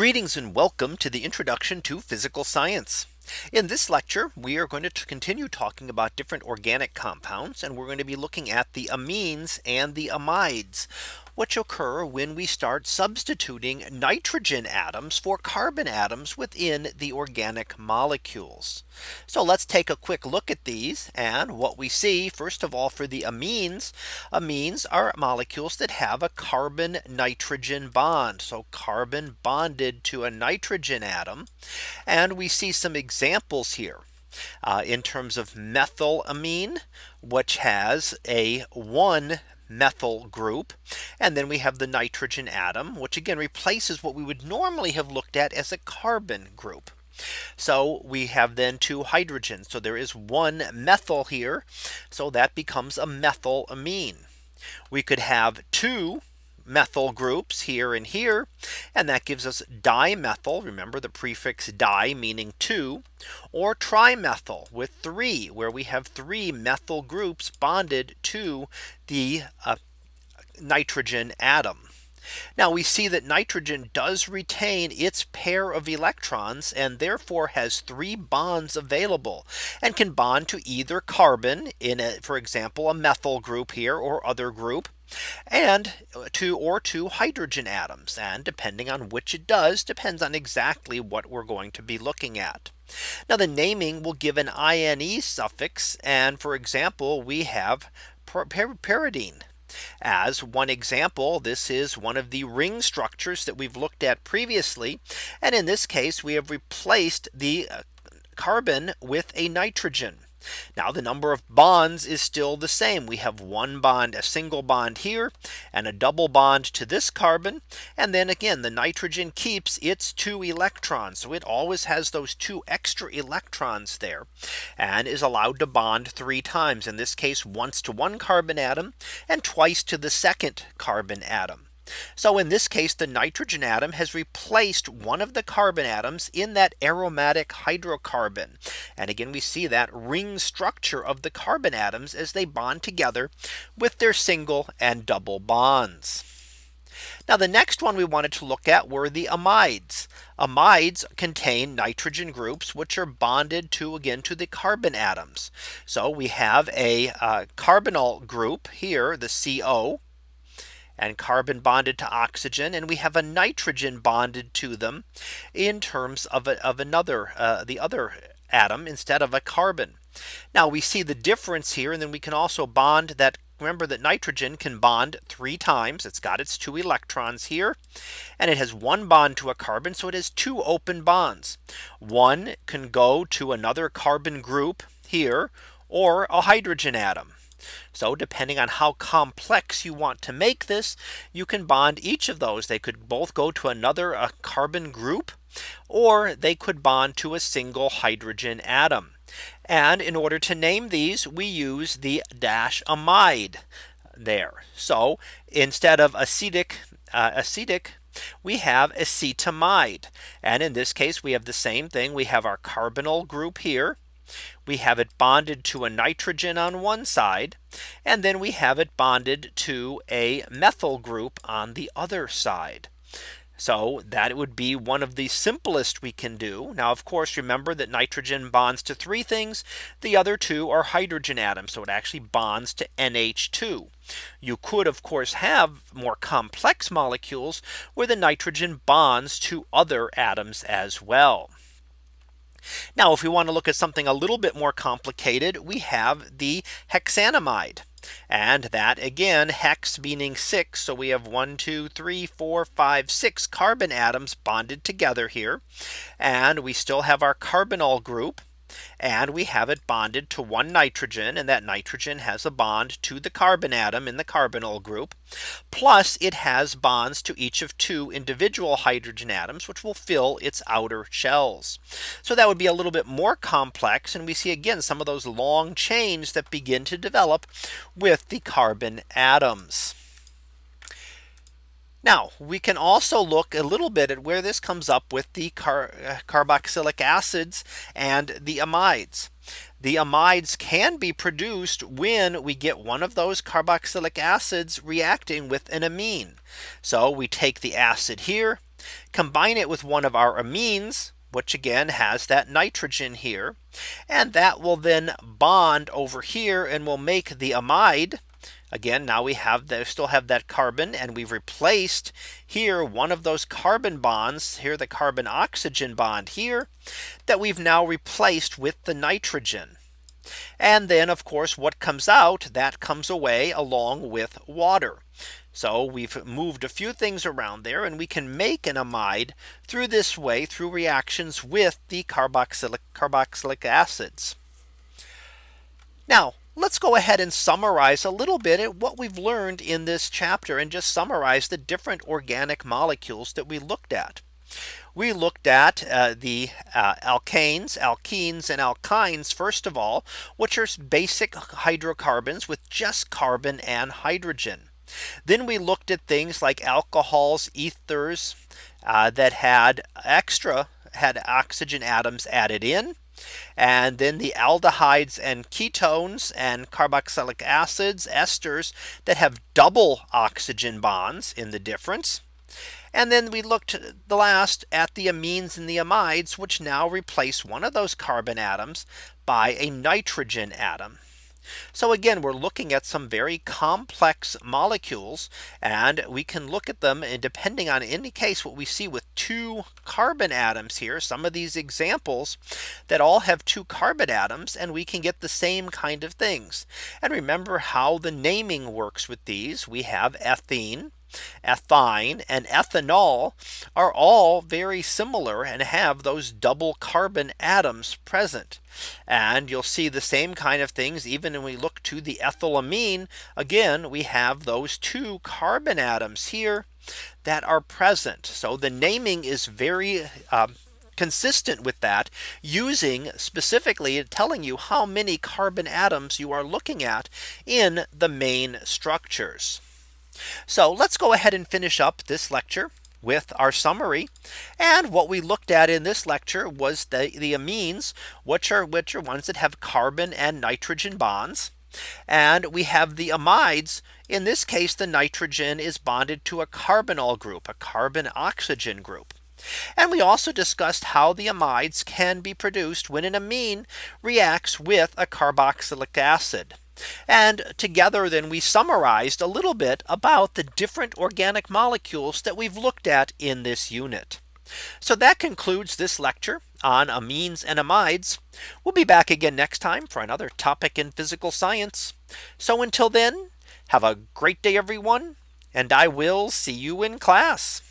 Greetings and welcome to the introduction to physical science. In this lecture, we are going to continue talking about different organic compounds and we're going to be looking at the amines and the amides which occur when we start substituting nitrogen atoms for carbon atoms within the organic molecules. So let's take a quick look at these and what we see first of all for the amines amines are molecules that have a carbon nitrogen bond so carbon bonded to a nitrogen atom and we see some examples here uh, in terms of methylamine which has a one methyl group. And then we have the nitrogen atom, which again replaces what we would normally have looked at as a carbon group. So we have then two hydrogens. So there is one methyl here. So that becomes a methylamine. We could have two methyl groups here and here. And that gives us dimethyl. Remember the prefix di meaning two or trimethyl with three where we have three methyl groups bonded to the uh, nitrogen atom. Now we see that nitrogen does retain its pair of electrons and therefore has three bonds available and can bond to either carbon in a, for example, a methyl group here or other group and two or two hydrogen atoms and depending on which it does depends on exactly what we're going to be looking at. Now the naming will give an ine suffix and for example we have pyridine as one example, this is one of the ring structures that we've looked at previously. And in this case, we have replaced the uh, carbon with a nitrogen. Now the number of bonds is still the same. We have one bond, a single bond here and a double bond to this carbon. And then again, the nitrogen keeps its two electrons. So it always has those two extra electrons there and is allowed to bond three times in this case once to one carbon atom and twice to the second carbon atom. So in this case, the nitrogen atom has replaced one of the carbon atoms in that aromatic hydrocarbon. And again, we see that ring structure of the carbon atoms as they bond together with their single and double bonds. Now the next one we wanted to look at were the amides. Amides contain nitrogen groups which are bonded to again to the carbon atoms. So we have a uh, carbonyl group here the CO and carbon bonded to oxygen and we have a nitrogen bonded to them in terms of, a, of another uh, the other atom instead of a carbon. Now we see the difference here and then we can also bond that remember that nitrogen can bond three times. It's got its two electrons here and it has one bond to a carbon so it has two open bonds. One can go to another carbon group here or a hydrogen atom so depending on how complex you want to make this, you can bond each of those. They could both go to another a carbon group, or they could bond to a single hydrogen atom. And in order to name these, we use the dash amide there. So instead of acetic, uh, acetic, we have acetamide. And in this case, we have the same thing. We have our carbonyl group here we have it bonded to a nitrogen on one side. And then we have it bonded to a methyl group on the other side. So that would be one of the simplest we can do. Now, of course, remember that nitrogen bonds to three things. The other two are hydrogen atoms. So it actually bonds to NH2. You could, of course, have more complex molecules where the nitrogen bonds to other atoms as well. Now, if we want to look at something a little bit more complicated, we have the hexanamide. And that again, hex meaning six. So we have one, two, three, four, five, six carbon atoms bonded together here. And we still have our carbonyl group and we have it bonded to one nitrogen and that nitrogen has a bond to the carbon atom in the carbonyl group. Plus it has bonds to each of two individual hydrogen atoms which will fill its outer shells. So that would be a little bit more complex and we see again some of those long chains that begin to develop with the carbon atoms. Now we can also look a little bit at where this comes up with the car uh, carboxylic acids and the amides. the amides can be produced when we get one of those carboxylic acids reacting with an amine. So we take the acid here, combine it with one of our amines, which again has that nitrogen here. And that will then bond over here and will make the amide. Again, now we have the still have that carbon and we've replaced here one of those carbon bonds here the carbon oxygen bond here that we've now replaced with the nitrogen. And then of course what comes out that comes away along with water. So we've moved a few things around there and we can make an amide through this way through reactions with the carboxylic carboxylic acids. Now let's go ahead and summarize a little bit at what we've learned in this chapter and just summarize the different organic molecules that we looked at. We looked at uh, the uh, alkanes, alkenes and alkynes first of all, which are basic hydrocarbons with just carbon and hydrogen. Then we looked at things like alcohols, ethers uh, that had extra had oxygen atoms added in. And then the aldehydes and ketones and carboxylic acids, esters that have double oxygen bonds in the difference. And then we looked the last at the amines and the amides, which now replace one of those carbon atoms by a nitrogen atom. So again, we're looking at some very complex molecules and we can look at them and depending on any case what we see with two carbon atoms here some of these examples that all have two carbon atoms and we can get the same kind of things. And remember how the naming works with these we have ethene Ethyne and ethanol are all very similar and have those double carbon atoms present. And you'll see the same kind of things even when we look to the ethylamine. Again, we have those two carbon atoms here that are present. So the naming is very uh, consistent with that using specifically telling you how many carbon atoms you are looking at in the main structures. So let's go ahead and finish up this lecture with our summary. And what we looked at in this lecture was the, the amines, which are which are ones that have carbon and nitrogen bonds. And we have the amides. In this case, the nitrogen is bonded to a carbonyl group, a carbon oxygen group. And we also discussed how the amides can be produced when an amine reacts with a carboxylic acid. And together then we summarized a little bit about the different organic molecules that we've looked at in this unit. So that concludes this lecture on amines and amides. We'll be back again next time for another topic in physical science. So until then, have a great day, everyone, and I will see you in class.